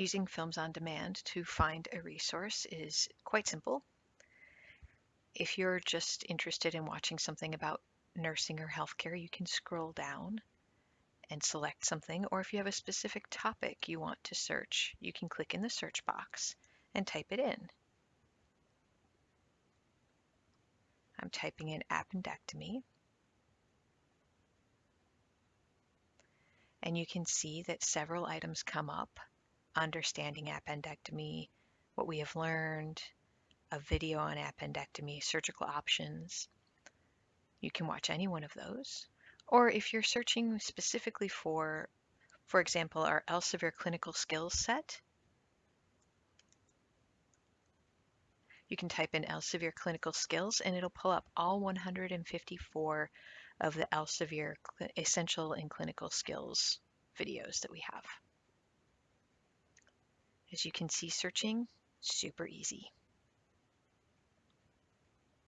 Using Films on Demand to find a resource is quite simple. If you're just interested in watching something about nursing or healthcare, you can scroll down and select something, or if you have a specific topic you want to search, you can click in the search box and type it in. I'm typing in appendectomy. And you can see that several items come up understanding appendectomy, what we have learned, a video on appendectomy, surgical options. You can watch any one of those. Or if you're searching specifically for, for example, our Elsevier clinical skills set, you can type in Elsevier clinical skills and it'll pull up all 154 of the Elsevier essential and clinical skills videos that we have. As you can see, searching, super easy.